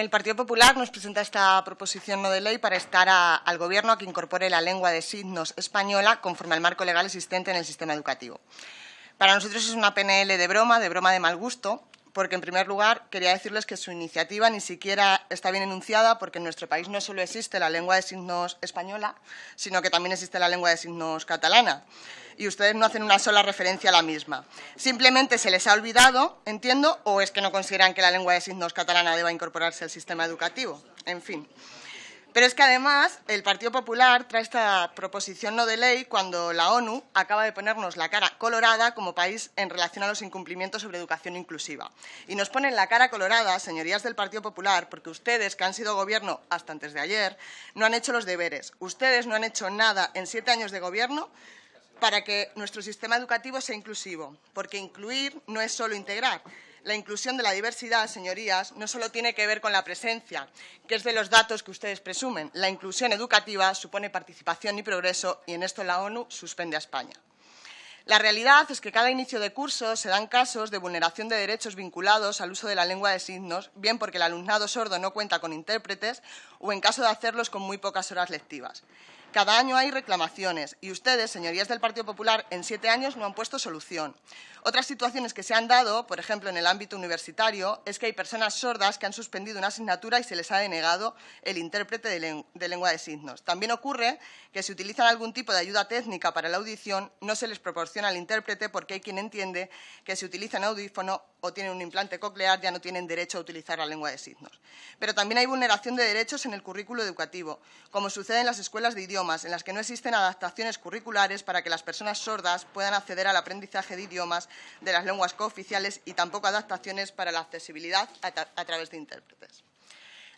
El Partido Popular nos presenta esta proposición no de ley para estar al Gobierno a que incorpore la lengua de signos española conforme al marco legal existente en el sistema educativo. Para nosotros es una PNL de broma, de broma de mal gusto, porque, en primer lugar, quería decirles que su iniciativa ni siquiera está bien enunciada porque en nuestro país no solo existe la lengua de signos española, sino que también existe la lengua de signos catalana. Y ustedes no hacen una sola referencia a la misma. Simplemente se les ha olvidado, entiendo, o es que no consideran que la lengua de signos catalana deba incorporarse al sistema educativo. En fin. Pero es que además el Partido Popular trae esta proposición no de ley cuando la ONU acaba de ponernos la cara colorada como país en relación a los incumplimientos sobre educación inclusiva. Y nos ponen la cara colorada, señorías del Partido Popular, porque ustedes, que han sido gobierno hasta antes de ayer, no han hecho los deberes. Ustedes no han hecho nada en siete años de gobierno para que nuestro sistema educativo sea inclusivo, porque incluir no es solo integrar, la inclusión de la diversidad, señorías, no solo tiene que ver con la presencia, que es de los datos que ustedes presumen. La inclusión educativa supone participación y progreso y en esto la ONU suspende a España. La realidad es que cada inicio de curso se dan casos de vulneración de derechos vinculados al uso de la lengua de signos, bien porque el alumnado sordo no cuenta con intérpretes o en caso de hacerlos con muy pocas horas lectivas. Cada año hay reclamaciones y ustedes, señorías del Partido Popular, en siete años no han puesto solución. Otras situaciones que se han dado, por ejemplo, en el ámbito universitario, es que hay personas sordas que han suspendido una asignatura y se les ha denegado el intérprete de, lengua de signos. También ocurre que si utilizan algún tipo de ayuda técnica para la audición, no se les proporciona al intérprete porque hay quien entiende que si utilizan audífono o tienen un implante coclear ya no tienen derecho a utilizar la lengua de signos. Pero también hay vulneración de derechos en el currículo educativo, como sucede en las escuelas de idiomas, en las que no existen adaptaciones curriculares para que las personas sordas puedan acceder al aprendizaje de idiomas de las lenguas cooficiales y tampoco adaptaciones para la accesibilidad a, través de intérpretes.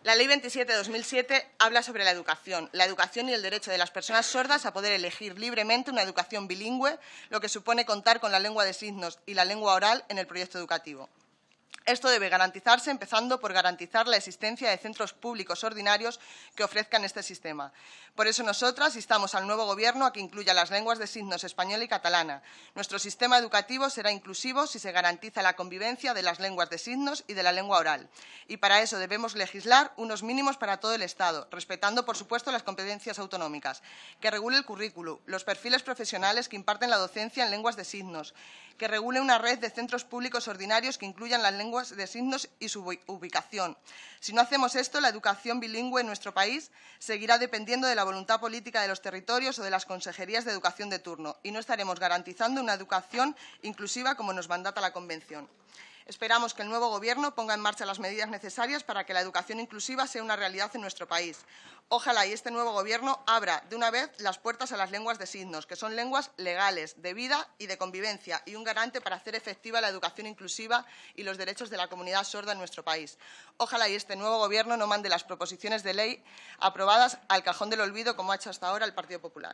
La Ley 27 de 2007 habla sobre la educación, la educación y el derecho de las personas sordas a poder elegir libremente una educación bilingüe, lo que supone contar con la lengua de signos y la lengua oral en el proyecto educativo. Esto debe garantizarse empezando por garantizar la existencia de centros públicos ordinarios que ofrezcan este sistema. Por eso nosotras instamos al nuevo Gobierno a que incluya las lenguas de signos española y catalana. Nuestro sistema educativo será inclusivo si se garantiza la convivencia de las lenguas de signos y de la lengua oral. Y para eso debemos legislar unos mínimos para todo el Estado, respetando, por supuesto, las competencias autonómicas, que regule el currículo, los perfiles profesionales que imparten la docencia en lenguas de signos, que regule una red de centros públicos ordinarios que incluyan las de signos y su ubicación. Si no hacemos esto, la educación bilingüe en nuestro país seguirá dependiendo de la voluntad política de los territorios o de las consejerías de educación de turno y no estaremos garantizando una educación inclusiva como nos mandata la Convención. Esperamos que el nuevo Gobierno ponga en marcha las medidas necesarias para que la educación inclusiva sea una realidad en nuestro país. Ojalá y este nuevo Gobierno abra de una vez las puertas a las lenguas de signos, que son lenguas legales, de vida y de convivencia, y un garante para hacer efectiva la educación inclusiva y los derechos de la comunidad sorda en nuestro país. Ojalá y este nuevo Gobierno no mande las proposiciones de ley aprobadas al cajón del olvido, como ha hecho hasta ahora el Partido Popular.